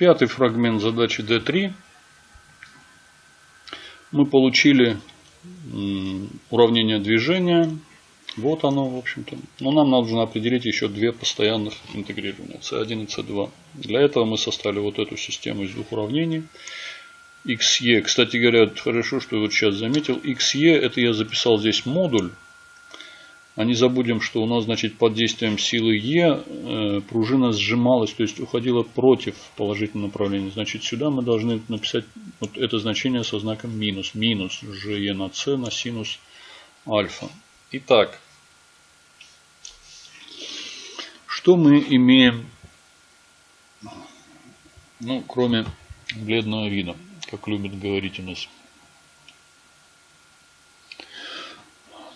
Пятый фрагмент задачи D3. Мы получили уравнение движения. Вот оно, в общем-то. Но нам нужно определить еще две постоянных интегрирования, C1 и C2. Для этого мы составили вот эту систему из двух уравнений. XE, кстати говоря, хорошо, что я вот сейчас заметил. XE, это я записал здесь модуль. А не забудем, что у нас, значит, под действием силы Е э, пружина сжималась, то есть уходила против положительного направления. Значит, сюда мы должны написать вот это значение со знаком минус. Минус ЖЕ на С на синус альфа. Итак, что мы имеем, ну, кроме бледного вида, как любят говорить у нас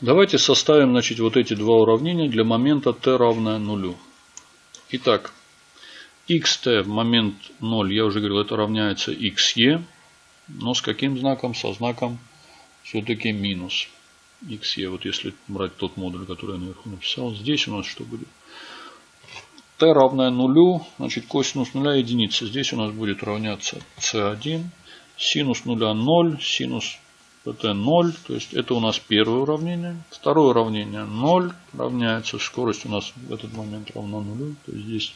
Давайте составим значит, вот эти два уравнения для момента t равное нулю. Итак, xt в момент 0, я уже говорил, это равняется xe. Но с каким знаком? Со знаком все-таки минус xe. Вот если брать тот модуль, который я наверху написал. Здесь у нас что будет? t равное нулю, значит косинус нуля единица. Здесь у нас будет равняться c1. Синус нуля 0, синус pt 0, то есть это у нас первое уравнение. Второе уравнение 0 равняется, скорость у нас в этот момент равна нулю, то есть здесь.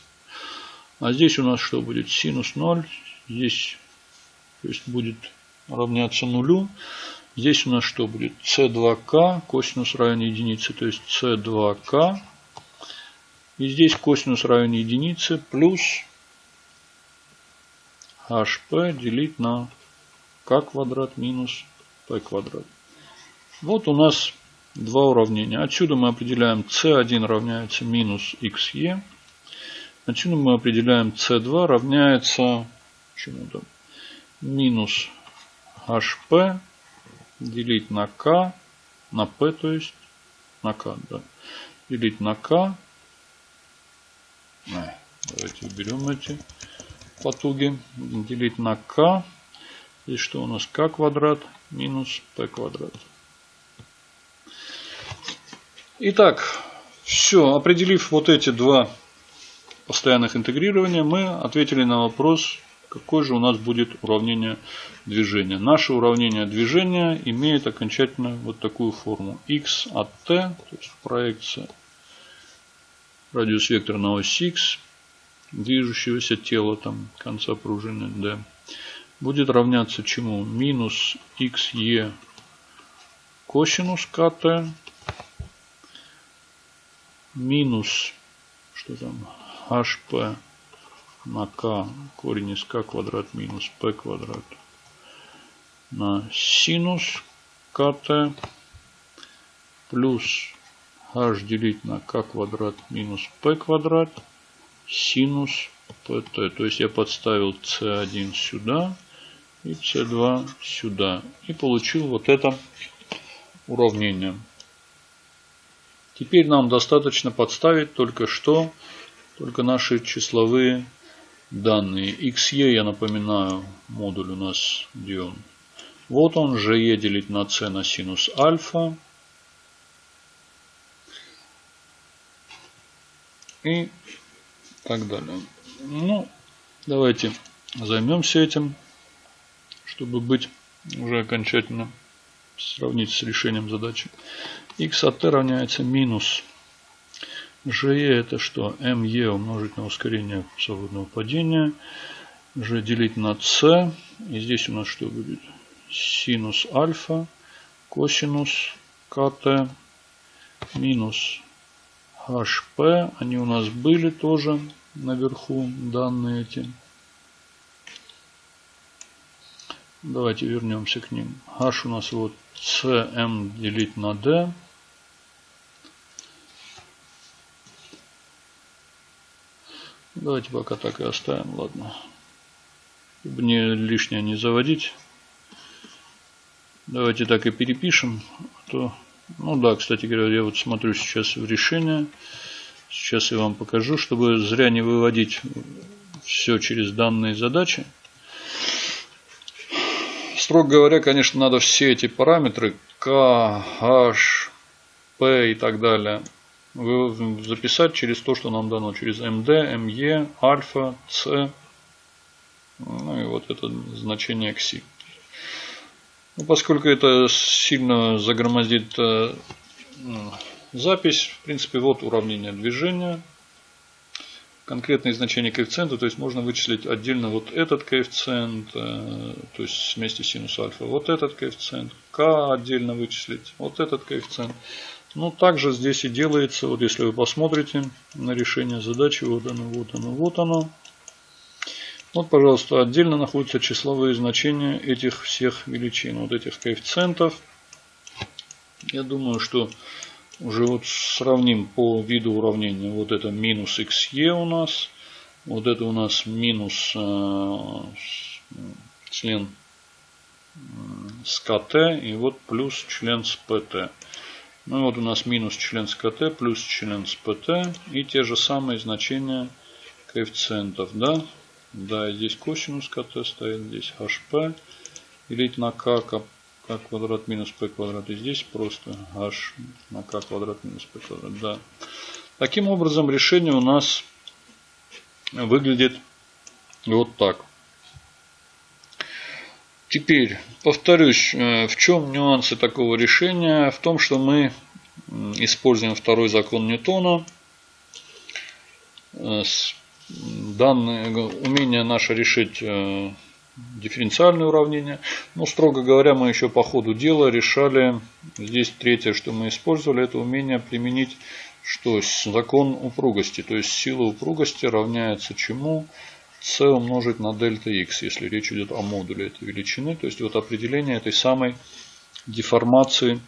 А здесь у нас что будет? Синус 0, здесь то есть будет равняться нулю. Здесь у нас что будет? c2k, косинус равен единице, то есть c2k. И здесь косинус равен единице плюс hp делить на k квадрат минус p квадрат. Вот у нас два уравнения. Отсюда мы определяем c1 равняется минус xe. Отсюда мы определяем c2 равняется чему-то минус hp делить на k, на p, то есть на k, да, делить на k. Давайте уберем эти потуги. Делить на k. Здесь что у нас k квадрат минус p квадрат. Итак, все, определив вот эти два постоянных интегрирования, мы ответили на вопрос, какое же у нас будет уравнение движения. Наше уравнение движения имеет окончательно вот такую форму. x от t, то есть проекция радиус вектора на ось x, движущегося тела там конца пружины d будет равняться чему? Минус xe косинус кт минус что там hp на k корень из k квадрат минус p квадрат на синус кт плюс h делить на k квадрат минус p квадрат синус pt. То есть я подставил c1 сюда и c2 сюда. И получил вот это уравнение. Теперь нам достаточно подставить только что, только наши числовые данные. xe, я напоминаю, модуль у нас где он? Вот он, же делить на c на синус альфа. И так далее. Ну, давайте займемся этим чтобы быть уже окончательно сравнить с решением задачи. x от t равняется минус ge это что? me умножить на ускорение свободного падения. g делить на c. И здесь у нас что будет? Синус альфа косинус кт минус hp. Они у нас были тоже наверху данные эти. Давайте вернемся к ним. H у нас вот CM делить на D. Давайте пока так и оставим, ладно. Чтобы не лишнее не заводить. Давайте так и перепишем. А то, ну да, кстати говоря, я вот смотрю сейчас в решение. Сейчас я вам покажу, чтобы зря не выводить все через данные задачи. Строго говоря, конечно, надо все эти параметры K, H, P и так далее записать через то, что нам дано, через MD, ME, альфа, C. Ну и вот это значение кси. Ну, поскольку это сильно загромоздит э, запись, в принципе, вот уравнение движения. Конкретные значения коэффициента, то есть можно вычислить отдельно вот этот коэффициент, э, то есть вместе синус альфа, вот этот коэффициент, k отдельно вычислить, вот этот коэффициент. Ну, также здесь и делается, вот если вы посмотрите на решение задачи, вот оно, вот оно, вот оно. Вот, пожалуйста, отдельно находятся числовые значения этих всех величин, вот этих коэффициентов. Я думаю, что уже вот сравним по виду уравнения. Вот это минус xe у нас. Вот это у нас минус э, член с КТ и вот плюс член с ПТ. Ну вот у нас минус член с КТ плюс член с ПТ и те же самые значения коэффициентов. Да, да здесь косинус КТ стоит, здесь HP делить на К k квадрат минус p квадрат. И здесь просто h на k квадрат минус p квадрат. Да. Таким образом, решение у нас выглядит вот так. Теперь, повторюсь, э, в чем нюансы такого решения? В том, что мы используем второй закон Ньютона. Э, данное умение наше решить э, дифференциальные уравнения. Но, строго говоря, мы еще по ходу дела решали, здесь третье, что мы использовали, это умение применить что закон упругости. То есть сила упругости равняется чему? c умножить на дельта x, если речь идет о модуле этой величины. То есть вот определение этой самой деформации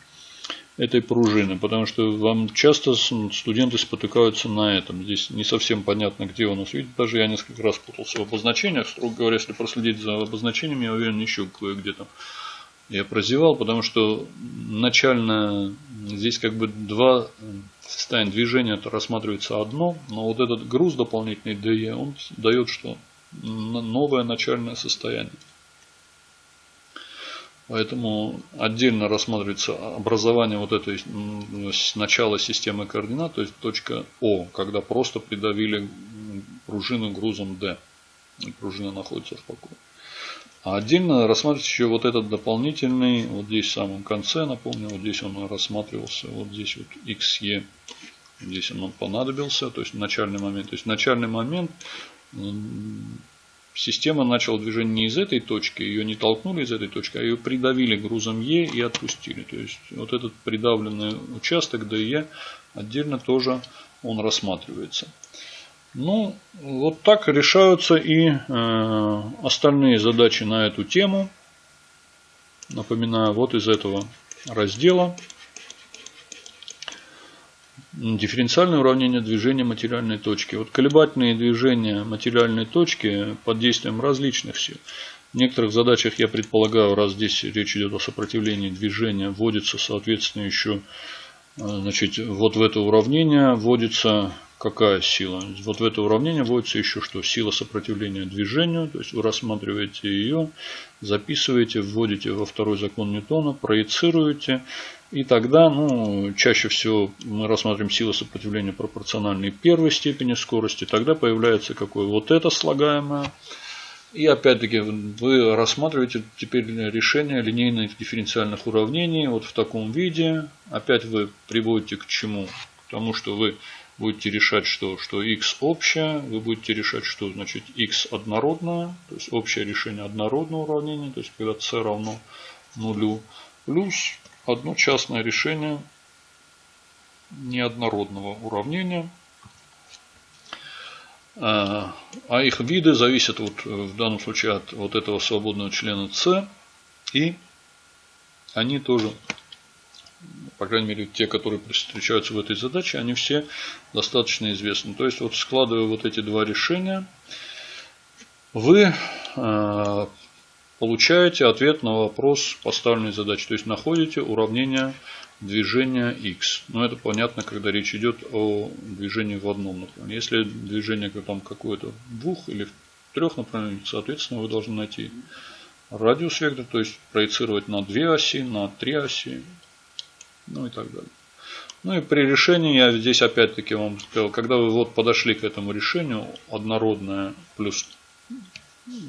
этой пружины, потому что вам часто студенты спотыкаются на этом. Здесь не совсем понятно, где у нас видит. Даже я несколько раз путался в обозначениях. Строго говоря, если проследить за обозначениями, я уверен, еще кое-где там я прозевал, потому что начально здесь как бы два состояния движения это рассматривается одно, но вот этот груз дополнительный DE, он дает что? Новое начальное состояние. Поэтому отдельно рассматривается образование вот этой начала системы координат, то есть точка О, когда просто придавили пружину грузом D. И пружина находится в покое. А отдельно рассматривается еще вот этот дополнительный, вот здесь в самом конце, напомню, вот здесь он рассматривался, вот здесь вот XE, здесь он понадобился, то есть начальный момент. То есть начальный момент Система начала движение не из этой точки, ее не толкнули из этой точки, а ее придавили грузом Е и отпустили. То есть вот этот придавленный участок ДЕ отдельно тоже он рассматривается. Ну, вот так решаются и э, остальные задачи на эту тему. Напоминаю, вот из этого раздела дифференциальное уравнение движения материальной точки. Вот колебательные движения материальной точки под действием различных сил. В некоторых задачах я предполагаю, раз здесь речь идет о сопротивлении движения, вводится соответственно еще э, значит, вот в это уравнение вводится какая сила? Вот в это уравнение вводится еще что? Сила сопротивления движению. То есть вы рассматриваете ее, записываете, вводите во второй закон Ньютона, проецируете. И тогда, ну, чаще всего мы рассматриваем силы сопротивления пропорциональной первой степени скорости. Тогда появляется какое? Вот это слагаемое. И опять-таки вы рассматриваете теперь решение линейных дифференциальных уравнений вот в таком виде. Опять вы приводите к чему? К тому, что вы будете решать, что, что x общее, вы будете решать, что значит x однородное, то есть общее решение однородного уравнения, то есть когда c равно нулю, плюс одно частное решение неоднородного уравнения. А, а их виды зависят вот, в данном случае от вот этого свободного члена c. И они тоже, по крайней мере, те, которые встречаются в этой задаче, они все достаточно известны. То есть, вот складывая вот эти два решения, вы а, получаете ответ на вопрос поставленной задачи. То есть находите уравнение движения x. Но это понятно, когда речь идет о движении в одном направлении. Если движение там какое-то в двух или в трех направлениях, соответственно, вы должны найти радиус вектора, то есть проецировать на две оси, на три оси, ну и так далее. Ну и при решении, я здесь опять-таки вам сказал, когда вы вот подошли к этому решению, однородное плюс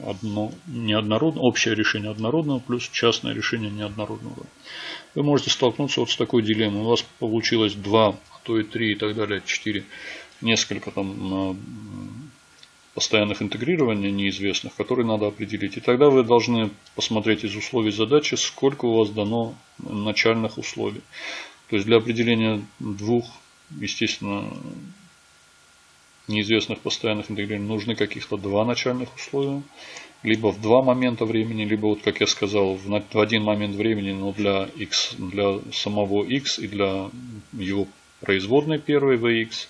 одно, неоднородное, общее решение однородного плюс частное решение неоднородного. Вы можете столкнуться вот с такой дилеммой. У вас получилось 2, а то и 3 и так далее, 4, несколько там постоянных интегрирования неизвестных, которые надо определить. И тогда вы должны посмотреть из условий задачи, сколько у вас дано начальных условий. То есть для определения двух, естественно, неизвестных постоянных интегрирований нужны каких-то два начальных условия. Либо в два момента времени, либо, вот как я сказал, в один момент времени, но для x, для самого x и для его производной первой vx.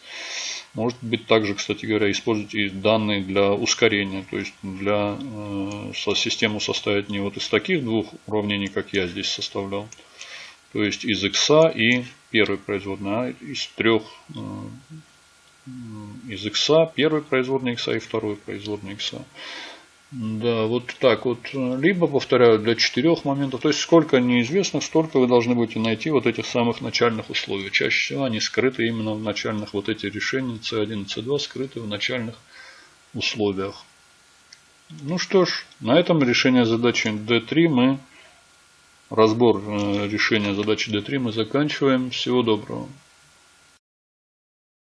Может быть также, кстати говоря, использовать и данные для ускорения. То есть для э, систему составить не вот из таких двух уравнений, как я здесь составлял. То есть из x и первой производной, а из трех э, из x, первой производной x и второй производной x. Да, вот так вот. Либо, повторяю, для четырех моментов. То есть, сколько неизвестных, столько вы должны будете найти вот этих самых начальных условий. Чаще всего они скрыты именно в начальных, вот эти решения C1 и C2 скрыты в начальных условиях. Ну что ж, на этом решение задачи D3 мы, разбор э, решения задачи D3 мы заканчиваем. Всего доброго.